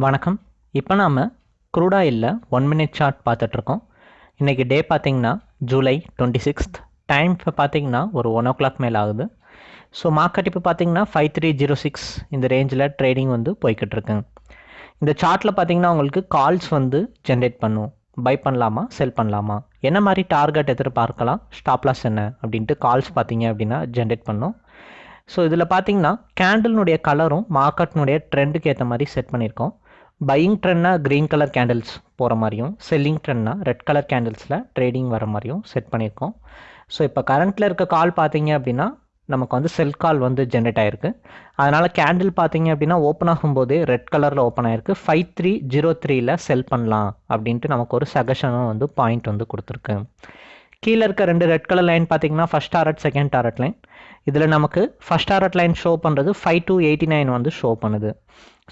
வணக்கம். இப்போ நாம் க்ரூடாயிலில் ஒன் மினிட் சார்ட் பார்த்துட்ருக்கோம். இன்றைக்கி டே பார்த்தீங்கன்னா ஜூலை டுவெண்ட்டி சிக்ஸ்த் டைம் இப்போ பார்த்தீங்கன்னா ஒரு ஒன் ஓ கிளாக் மேலே ஆகுது. ஸோ மார்க்கெட் இப்போ பார்த்தீங்கன்னா ஃபைவ் த்ரீ ஜீரோ சிக்ஸ் இந்த ரேஞ்சில் ட்ரேடிங் வந்து போய்கிட்டு இருக்குங்க இந்த சார்ட்டில் பார்த்தீங்கன்னா உங்களுக்கு கால்ஸ் வந்து ஜென்ரேட் பண்ணும். பை பண்ணலாமா செல் பண்ணலாமா? என்ன மாதிரி டார்கெட் எதிர்பார்க்கலாம்? ஸ்டாப்லாஸ் என்ன? அப்படின்ட்டு கால்ஸ் பார்த்தீங்க அப்படின்னா ஜென்ரேட் பண்ணும். ஸோ இதில் பார்த்தீங்கன்னா கேண்டில்னுடைய கலரும் மார்க்கெட்னுடைய ட்ரெண்டுக்கு ஏற்ற மாதிரி செட் பண்ணியிருக்கோம். பையிங் ட்ரெண்ட்னா க்ரீன் கலர் கேண்டில்ஸ் போகிற மாதிரியும் செல்லிங் ட்ரெண்ட்னா ரெட் கலர் கேண்டில்ஸில் ட்ரேடிங் வர மாதிரியும் செட் பண்ணியிருக்கோம். ஸோ இப்போ கரண்ட்டில் இருக்க கால் பார்த்தீங்க அப்படின்னா நமக்கு வந்து செல் கால் வந்து ஜென்ரேட் ஆகிருக்கு அதனால் கேண்டில் பார்த்தீங்க அப்படின்னா ஓப்பன் ஆகும்போதே ரெட் கலரில் ஓப்பன் ஆகிருக்கு ஃபைவ் த்ரீ ஜீரோ த்ரீயில் செல் பண்ணலாம் அப்படின்ட்டு நமக்கு ஒரு சஜஷனும் வந்து பாயிண்ட் வந்து கொடுத்துருக்கு. கீழே இருக்க ரெண்டு ரெட் கலர் லைன் பார்த்தீங்கன்னா first target second target line இதில் நமக்கு ஃபஸ்ட் டாரட் லைன் ஷோ பண்ணுறது ஃபைவ் டூ எயிட்டி நைன் வந்து ஷோ பண்ணுது.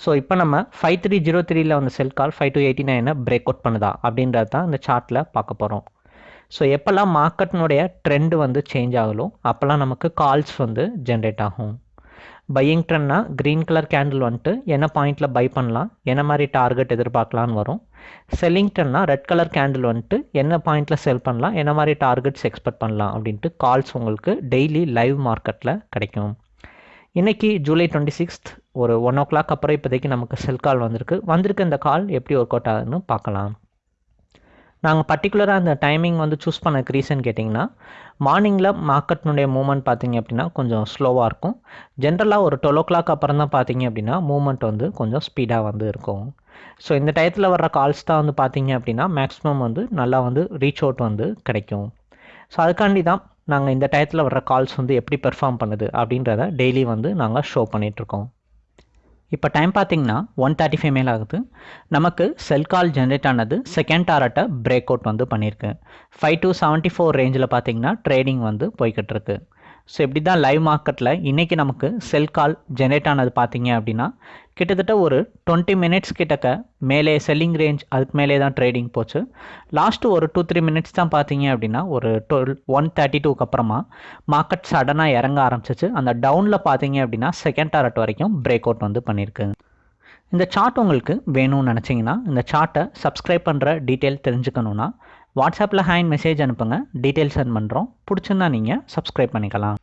ஸோ இப்போ நம்ம ஃபைவ் த்ரீ ஜீரோ த்ரீல வந்து sell call five two eighty நைனை பிரேக் அவுட் பண்ணுதா? அப்படின்றது தான் இந்த சார்ட்டில் பார்க்க போகிறோம் ஸோ எப்போல்லாம் மார்க்கெட்னுடைய ட்ரெண்டு வந்து சேஞ்ச் ஆகலோ அப்போல்லாம் நமக்கு கால்ஸ் வந்து ஜென்ரேட் ஆகும். பையிங் ட்ரெண்ட்னா க்ரீன் கலர் கேண்டில் வந்துட்டு என்ன பாயிண்டில் பை பண்ணலாம்? என்ன மாதிரி டார்கெட் எதிர்பார்க்கலான்னு வரும்? செல்லிங்டன்னா ரெட் கலர் கேண்டில் வந்துட்டு என்ன பாயிண்டில் செல் பண்ணலாம் என்ன மாதிரி டார்கெட்ஸ் எக்ஸ்பெக்ட் பண்ணலாம் அப்படின்ட்டு கால்ஸ் உங்களுக்கு டெய்லி லைவ் மார்க்கெட்டில் கிடைக்கும். இன்றைக்கி ஜூலை டுவெண்ட்டி சிக்ஸ்த் ஒரு ஒன் ஓ கிளாக் அப்புறம் இப்போதைக்கு நமக்கு செல் கால் வந்திருக்கு. வந்திருக்க இந்த கால் எப்படி ஒர்க் அவுட் ஆகுதுன்னு பார்க்கலாம். நாங்கள் பர்டிகுலராக அந்த டைமிங் வந்து சூஸ் பண்ணக்கு ரீசன் கேட்டிங்கன்னா மார்னிங்கில் மார்க்கெட்னுடைய மூமெண்ட் பார்த்தீங்க அப்படின்னா கொஞ்சம் ஸ்லோவாக இருக்கும். ஜென்ரலாக ஒரு டுவெல் ஓ கிளாக் அப்புறம் தான் பார்த்தீங்க அப்படின்னா மூமெண்ட் வந்து கொஞ்சம் ஸ்பீடாக வந்து இருக்கும். ஸோ இந்த டயத்தில் வர்ற கால்ஸ் தான் வந்து பார்த்தீங்க அப்படின்னா மேக்ஸிமம் வந்து நல்லா வந்து ரீச் அவுட் வந்து கிடைக்கும். ஸோ அதுக்காண்டி தான் நாங்கள் இந்த டயத்தில் வர்ற கால்ஸ் வந்து எப்படி பெர்ஃபார்ம் பண்ணுது அப்படின்றத டெய்லி வந்து நாங்கள் ஷோ பண்ணிகிட்ருக்கோம் இப்போ டைம் பார்த்தீங்கன்னா ஒன் தேர்ட்டி ஃபைவ் மேல் ஆகுது. நமக்கு செல் கால் ஜென்ரேட் ஆனது செகண்ட் டாரட்டை பிரேக் அவுட் வந்து பண்ணியிருக்கு ஃபைவ் டு செவன்ட்டி ஃபோர் ரேஞ்சில் பார்த்தீங்கன்னா ட்ரேடிங் வந்து போய்கிட்டிருக்கு. ஸோ இப்படி தான் லைவ் மார்க்கெட்டில் இன்றைக்கி நமக்கு செல் கால் ஜெனரேட் ஆனது பார்த்தீங்க அப்படின்னா கிட்டத்தட்ட ஒரு டுவெண்ட்டி மினிட்ஸ் கிட்டக்க மேலே செல்லிங் ரேஞ்ச் அதுக்கு மேலே தான் ட்ரேடிங் போச்சு. லாஸ்ட்டு ஒரு டூ த்ரீ மினிட்ஸ் தான் பார்த்தீங்க அப்படின்னா ஒரு டுவெல் ஒன் தேர்ட்டி டூக்கு அப்புறமா மார்க்கெட் சடனாக இறங்க ஆரம்பிச்சிச்சு. அந்த டவுனில் பார்த்தீங்க அப்படின்னா செகண்ட் டாரட் வரைக்கும் பிரேக் அவுட் வந்து பண்ணியிருக்கு. இந்த சார்ட் உங்களுக்கு வேணும்னு நினச்சிங்கன்னா இந்த சார்ட்டை சப்ஸ்கிரைப் பண்ணுற டீட்டெயில் தெரிஞ்சுக்கணுன்னா வாட்ஸ்அப்பில் ஹேண்ட் மெசேஜ் அனுப்புங்க. டீட்டெயில் சென்ட் பண்ணுறோம் பிடிச்சிருந்தா நீங்கள் சப்ஸ்கிரைப் பண்ணிக்கலாம்.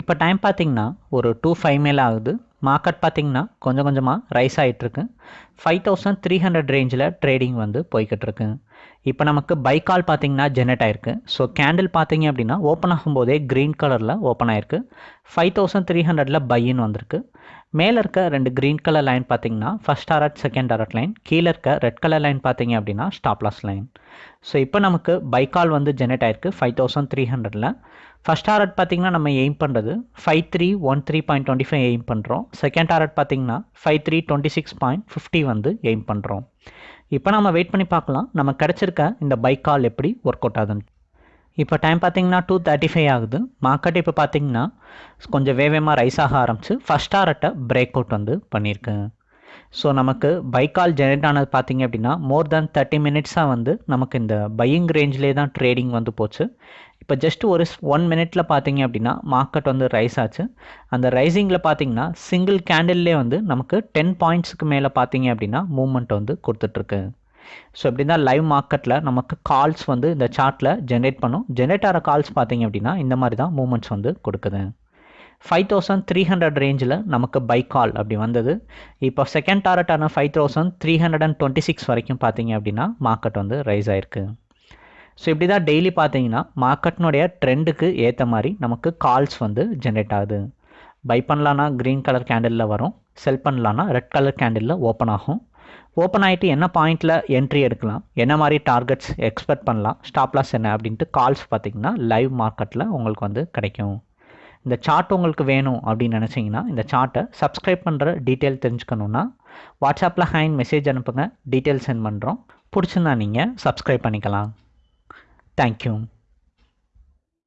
இப்போ டைம் பார்த்தீங்கன்னா ஒரு டூ ஃபைவ் மேல் ஆகுது. மார்க்கெட் பார்த்தீங்கன்னா கொஞ்சம் கொஞ்சமாக ரைஸ் ஆகிட்டுருக்கு ஃபைவ் தௌசண்ட் த்ரீ ஹண்ட்ரட் ரேஞ்சில் ட்ரேடிங் வந்து போய்கிட்டு இருக்கு இப்போ நமக்கு பை கால் பார்த்தீங்கன்னா ஜெனரேட் ஆயிருக்கு. ஸோ கேண்டில் பார்த்தீங்க அப்படின்னா ஓப்பன் ஆகும்போதே க்ரீன் கலரில் ஓப்பன் ஆயிருக்கு. ஃபைவ் தௌசண்ட் த்ரீ ஹண்ட்ரடில் பையின்னு வந்திருக்கு. மேலே இருக்க ரெண்டு க்ரீன் கலர் லைன் பார்த்தீங்கன்னா first target second target line கீழே இருக்க ரெட் கலர் லைன் பார்த்தீங்க அப்படின்னா ஸ்டாப்லாஸ் லைன் ஸோ இப்போ நமக்கு பைக்கால் வந்து ஜெனரேட் ஆயிருக்கு ஃபைவ் தௌசண்ட் த்ரீ ஹண்ட்ரடில் ஃபஸ்ட் டாரட் பார்த்தீங்கன்னா நம்ம எய்ம் பண்ணுறது five three one three point twenty five aim பண்ணுறோம் செகண்ட் டாரட் பார்த்தீங்கன்னா five three twenty six point fifty வந்து எய்ம் பண்ணுறோம் இப்போ நம்ம வெயிட் பண்ணி பார்க்கலாம். நம்ம கிடச்சிருக்க இந்த பைக் கால் எப்படி ஒர்க் அவுட் ஆகுதுன்னு. இப்போ டைம் பார்த்தீங்கன்னா டூ தேர்ட்டி ஃபைவ் ஆகுது. மார்க்கெட் இப்போ பார்த்தீங்கன்னா கொஞ்சம் வேகமாக ரைஸ் ஆக ஆரம்பிச்சு ஃபஸ்ட் டாரட்டை பிரேக் அவுட் வந்து பண்ணியிருக்கு. ஸோ நமக்கு பைக்கால் ஜெனரேட் ஆனது பார்த்தீங்க அப்படின்னா மோர் தேன் தேர்ட்டி மினிட்ஸாக வந்து நமக்கு இந்த பையிங் ரேஞ்சிலே தான் ட்ரேடிங் வந்து போச்சு. இப்போ ஜஸ்ட் ஒரு ஒன் மினிட்ல பார்த்தீங்க அப்படின்னா மார்க்கெட் வந்து ரைஸ் ஆச்சு. அந்த ரைசிங்கில் பார்த்தீங்கன்னா சிங்கிள் கேண்டில்லே வந்து நமக்கு டென் பாயிண்ட்ஸுக்கு மேலே பார்த்தீங்க அப்படின்னா மூவ்மெண்ட் வந்து கொடுத்துட்ருக்கு. ஸோ இப்படி தான் லைவ் மார்க்கெட்டில் நமக்கு கால்ஸ் வந்து இந்த சார்ட்டில் ஜென்ரேட் பண்ணும். ஜென்ரேட் ஆகிற கால்ஸ் பார்த்தீங்க அப்படின்னா இந்த மாதிரி தான் மூமெண்ட்ஸ் வந்து கொடுக்குது. ஃபைவ் தௌசண்ட் த்ரீ ஹண்ட்ரட் ரேஞ்சில் நமக்கு பை கால் அப்படி வந்தது. இப்போ second டாரட்டான five thousand three hundred and twenty six வரைக்கும் பார்த்தீங்க அப்படின்னா மார்க்கெட் வந்து ரைஸ் ஆயிருக்கு. ஸோ இப்படி தான் டெய்லி பார்த்தீங்கன்னா மார்க்கெட்னுடைய ட்ரெண்டுக்கு ஏற்ற மாதிரி நமக்கு கால்ஸ் வந்து ஜென்ரேட் ஆகுது. பை பண்ணலான்னா க்ரீன் கலர் கேண்டிலில் வரும். செல் பண்ணலான்னா ரெட் கலர் கேண்டிலில் ஓப்பன் ஆகும். ஓப்பன் ஆகிட்டு என்ன பாயிண்டில் என்ட்ரி எடுக்கலாம்? என்ன மாதிரி டார்கெட்ஸ் எக்ஸ்பெக்ட் பண்ணலாம்? ஸ்டாப்லாஸ் என்ன? அப்படின்ட்டு கால்ஸ் பார்த்தீங்கன்னா லைவ் மார்க்கெட்டில் உங்களுக்கு வந்து கிடைக்கும். இந்த சார்ட் உங்களுக்கு வேணும் அப்படின்னு நினச்சிங்கன்னா இந்த சார்ட்டை சப்ஸ்கிரைப் பண்ணுற டீட்டெயில் தெரிஞ்சுக்கணுன்னா வாட்ஸ்அப்பில் ஹேண்ட் மெசேஜ் அனுப்புங்க டீட்டெயில் சென்ட் பண்ணுறோம் பிடிச்சிருந்தா நீங்கள் சப்ஸ்கிரைப் பண்ணிக்கலாம். தேங்க்யூ